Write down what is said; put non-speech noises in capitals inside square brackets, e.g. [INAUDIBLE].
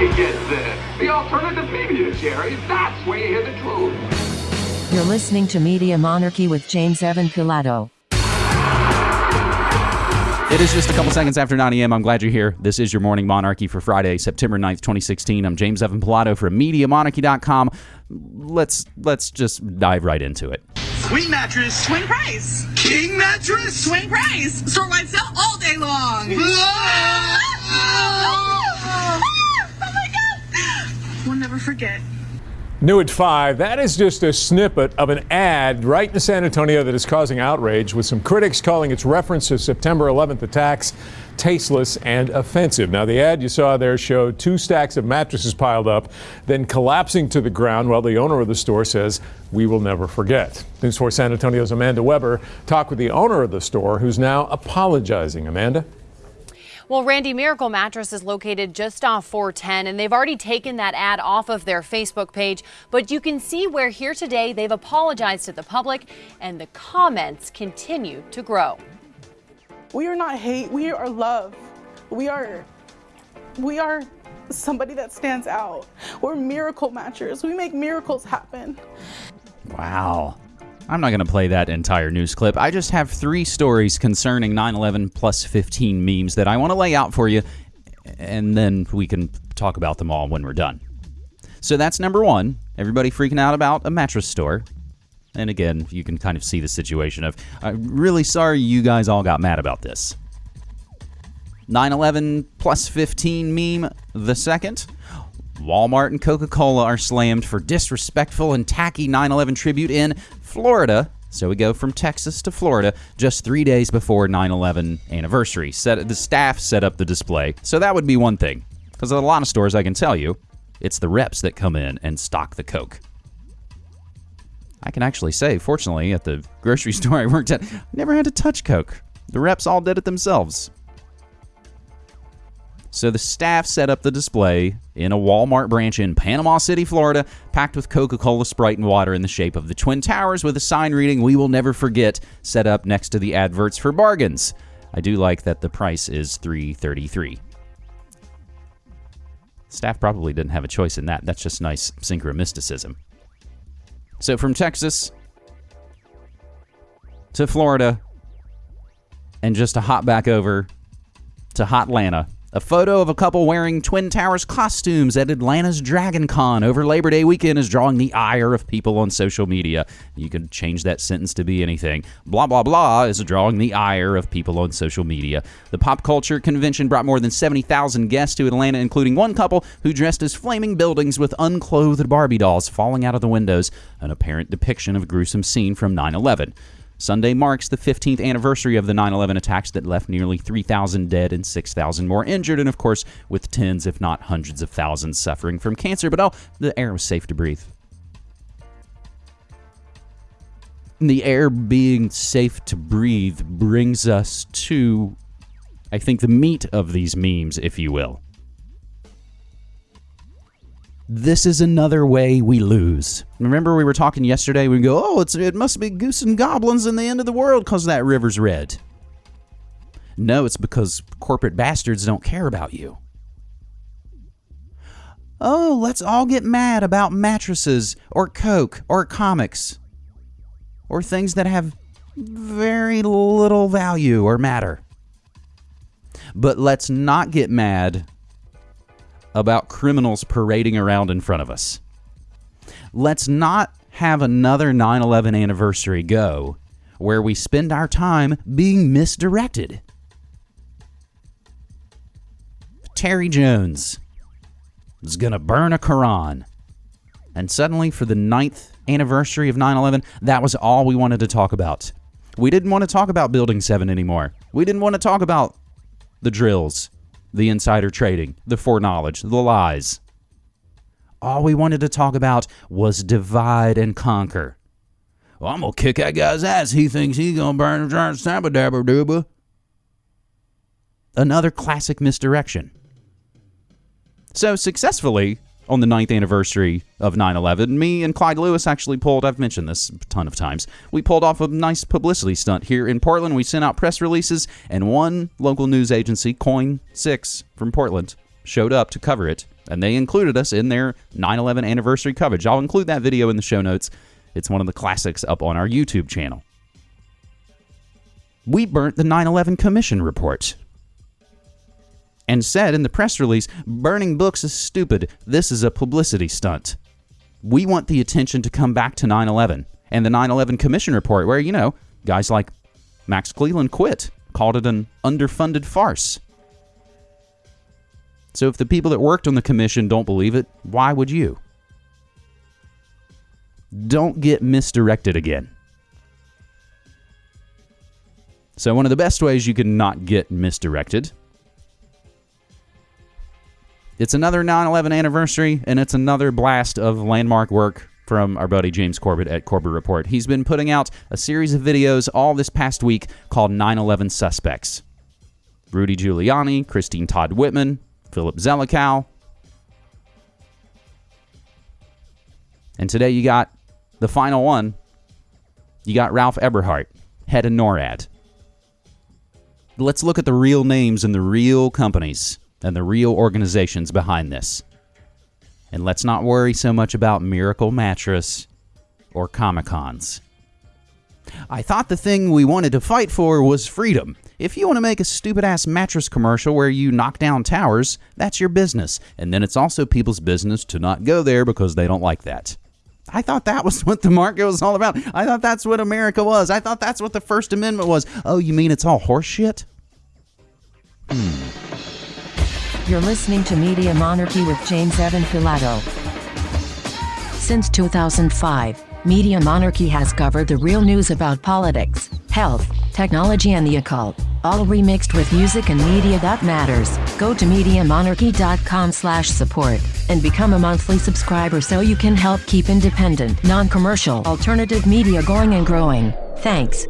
you get this. The alternative media, Jerry. That's where you hear the truth. You're listening to Media Monarchy with James Evan Pilato. It is just a couple seconds after 9 a.m. I'm glad you're here. This is your Morning Monarchy for Friday, September 9th, 2016. I'm James Evan Pilato from MediaMonarchy.com. Let's let's just dive right into it. Swing mattress. Swing price. King mattress. Swing price. Store wide sale all day long. New at 5, that is just a snippet of an ad right in San Antonio that is causing outrage, with some critics calling its reference to September 11th attacks tasteless and offensive. Now, the ad you saw there showed two stacks of mattresses piled up, then collapsing to the ground while the owner of the store says, We will never forget. News 4 San Antonio's Amanda Weber talked with the owner of the store, who's now apologizing. Amanda? Well, Randy Miracle Mattress is located just off 410, and they've already taken that ad off of their Facebook page. But you can see where here today they've apologized to the public, and the comments continue to grow. We are not hate, we are love. We are, we are somebody that stands out. We're miracle matchers. We make miracles happen. Wow. I'm not going to play that entire news clip. I just have three stories concerning 9 11 plus 15 memes that I want to lay out for you, and then we can talk about them all when we're done. So that's number one. Everybody freaking out about a mattress store. And again, you can kind of see the situation of, I'm really sorry you guys all got mad about this. 9 11 plus 15 meme, the second. Walmart and Coca Cola are slammed for disrespectful and tacky 9 11 tribute in Florida. So we go from Texas to Florida just three days before 9 11 anniversary. Set, the staff set up the display. So that would be one thing. Because a lot of stores, I can tell you, it's the reps that come in and stock the Coke. I can actually say, fortunately, at the grocery [LAUGHS] store I worked at, I never had to touch Coke. The reps all did it themselves. So the staff set up the display in a Walmart branch in Panama City, Florida, packed with Coca Cola, Sprite, and water in the shape of the Twin Towers with a sign reading, We will never forget, set up next to the adverts for bargains. I do like that the price is $3.33. Staff probably didn't have a choice in that. That's just nice synchromysticism. So from Texas to Florida, and just to hop back over to Hot Atlanta. A photo of a couple wearing Twin Towers costumes at Atlanta's Dragon Con over Labor Day weekend is drawing the ire of people on social media. You could change that sentence to be anything. Blah, blah, blah is drawing the ire of people on social media. The pop culture convention brought more than 70,000 guests to Atlanta, including one couple who dressed as flaming buildings with unclothed Barbie dolls falling out of the windows, an apparent depiction of a gruesome scene from 9 11. Sunday marks the 15th anniversary of the 9 11 attacks that left nearly 3,000 dead and 6,000 more injured, and of course, with tens, if not hundreds of thousands suffering from cancer. But oh, the air was safe to breathe. The air being safe to breathe brings us to, I think, the meat of these memes, if you will. This is another way we lose. Remember, we were talking yesterday. We go, oh, it's, it must be goose and goblins in the end of the world because that river's red. No, it's because corporate bastards don't care about you. Oh, let's all get mad about mattresses or Coke or comics or things that have very little value or matter. But let's not get mad about criminals parading around in front of us. Let's not have another 9 11 anniversary go where we spend our time being misdirected. Terry Jones is going to burn a Quran. And suddenly, for the ninth anniversary of 9 11, that was all we wanted to talk about. We didn't want to talk about Building 7 anymore. We didn't want to talk about the drills the insider trading, the foreknowledge, the lies. All we wanted to talk about was divide and conquer. Well, I'm gonna kick that guy's ass. He thinks he's gonna burn a giant stabba dabba dooba. Another classic misdirection. So successfully, on the ninth anniversary of 9 11, me and Clyde Lewis actually pulled, I've mentioned this a ton of times, we pulled off a nice publicity stunt here in Portland. We sent out press releases, and one local news agency, KOIN 6 from Portland, showed up to cover it, and they included us in their 9 11 anniversary coverage. I'll include that video in the show notes. It's one of the classics up on our YouTube channel. We burnt the 9 11 Commission report and said in the press release burning books is stupid. This is a publicity stunt. We want the attention to come back to 9 11 and the 9 11 Commission report, where, you know, guys like Max Cleland quit, called it an underfunded farce. So if the people that worked on the commission don't believe it, why would you? Don't get misdirected again. So, one of the best ways you can not get misdirected. It's another 9 11 anniversary, and it's another blast of landmark work from our buddy James Corbett at Corbett Report. He's been putting out a series of videos all this past week called 9 11 Suspects. Rudy Giuliani, Christine Todd Whitman, Philip Zelikow. And today you got the final one. You got Ralph Eberhart, head of NORAD. Let's look at the real names and the real companies and the real organizations behind this. And let's not worry so much about Miracle Mattress or Comic Cons. I thought the thing we wanted to fight for was freedom. If you want to make a stupid ass mattress commercial where you knock down towers, that's your business. And then it's also people's business to not go there because they don't like that. I thought that was what the market was all about. I thought that's what America was. I thought that's what the First Amendment was. Oh, you mean it's all horseshit? You're listening to Media Monarchy with James Evan Pilato. Since 2005, Media Monarchy has covered the real news about politics, health, technology, and the occult, all remixed with music and media that matters. Go to MediaMonarchy.com slash support and become a monthly subscriber so you can help keep independent, non-commercial, alternative media going and growing. Thanks.